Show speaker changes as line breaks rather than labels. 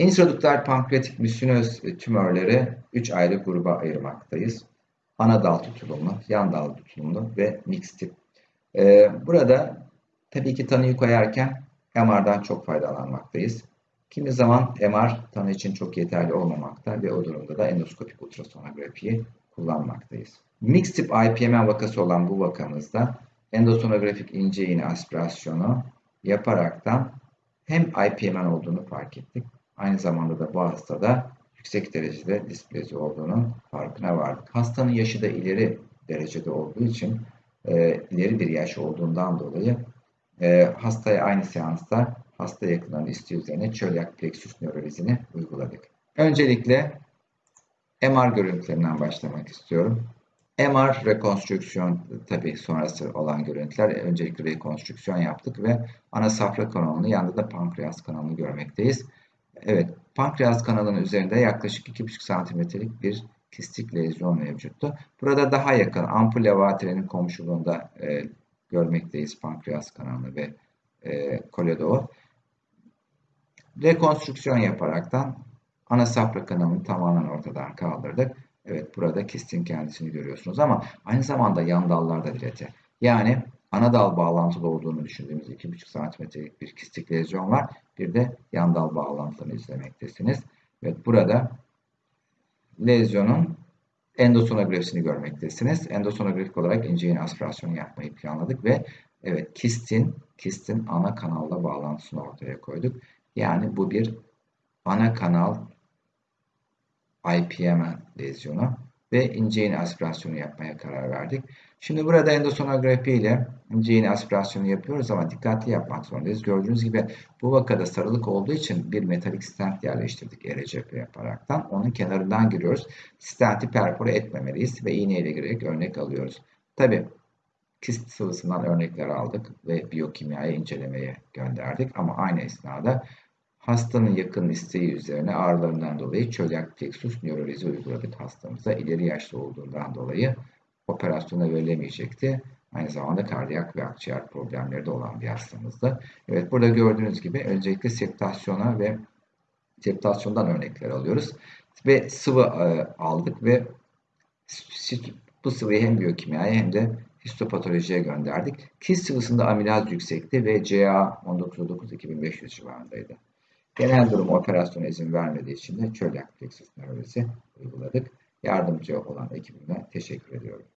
İntraduktral pankreatik müsinöz tümörleri 3 ayrı gruba ayırmaktayız. Ana dal tutulumlu, yan dal tutulumlu ve mix tip. Ee, burada tabii ki tanıyı koyarken MR'dan çok faydalanmaktayız. Kimi zaman MR tanı için çok yeterli olmamakta ve o durumda da endoskopik ultrasonografiyi kullanmaktayız. Mix tip IPMN vakası olan bu vakamızda endosonografik ince iğne aspirasyonu yaparaktan hem IPMN olduğunu fark ettik. Aynı zamanda da bu hastada yüksek derecede displezi olduğunun farkına vardık. Hastanın yaşı da ileri derecede olduğu için e, ileri bir yaş olduğundan dolayı e, hastaya aynı seansta hasta yakınlarının isteği üzerine çölyak plexus nörolizini uyguladık. Öncelikle MR görüntülerinden başlamak istiyorum. MR rekonstrüksiyon tabii sonrası olan görüntüler. Öncelikle rekonstrüksiyon yaptık ve ana safra kanalını yanında da pankreas kanalını görmekteyiz. Evet, pankreas kanalının üzerinde yaklaşık 2,5 santimetrelik bir kistik lezyon mevcuttu. Burada daha yakın ampul levatrenin komşuluğunda e, görmekteyiz pankreas kanalını ve e, koledoğu. Rekonstrüksiyon yaparaktan ana safra kanalını tamamen ortadan kaldırdık. Evet burada kistin kendisini görüyorsunuz ama aynı zamanda yan dallarda dilete. Yani ana dal bağlantılı olduğunu düşündüğümüz 2,5 cm'lik bir kistik lezyon var. Bir de yan dal bağlantılarını izlemektesiniz. Evet burada lezyonun endosonografisini görmektesiniz. Endosonografik olarak ince iğne aspirasyonu yapmayı planladık ve evet kistin kistin ana kanalla bağlantısını ortaya koyduk. Yani bu bir ana kanal IPM lezyonu ve ince iğne aspirasyonu yapmaya karar verdik. Şimdi burada endosonografi ile ince iğne aspirasyonu yapıyoruz ama dikkatli yapmak zorundayız. Gördüğünüz gibi bu vakada sarılık olduğu için bir metalik stent yerleştirdik ERCP yaparaktan. Onun kenarından giriyoruz. Stenti perfore etmemeliyiz ve iğneyle girerek örnek alıyoruz. Tabi kist sıvısından örnekler aldık ve biyokimyaya incelemeye gönderdik ama aynı esnada Hastanın yakın isteği üzerine ağrılarından dolayı çölyak plexus nörolizi uyguladık hastamıza. İleri yaşlı olduğundan dolayı operasyona verilemeyecekti. Aynı zamanda kardiyak ve akciğer problemleri de olan bir hastamızdı. Evet burada gördüğünüz gibi öncelikle septasyona ve septasyondan örnekler alıyoruz. Ve sıvı e, aldık ve bu sıvıyı hem biyokimyaya hem de histopatolojiye gönderdik. Kist sıvısında amilaz yüksekti ve CA 19.9-2500 civarındaydı. Genel durum operasyona izin vermediği için de çölyak plexus nörolojisi uyguladık. Yardımcı olan ekibime teşekkür ediyorum.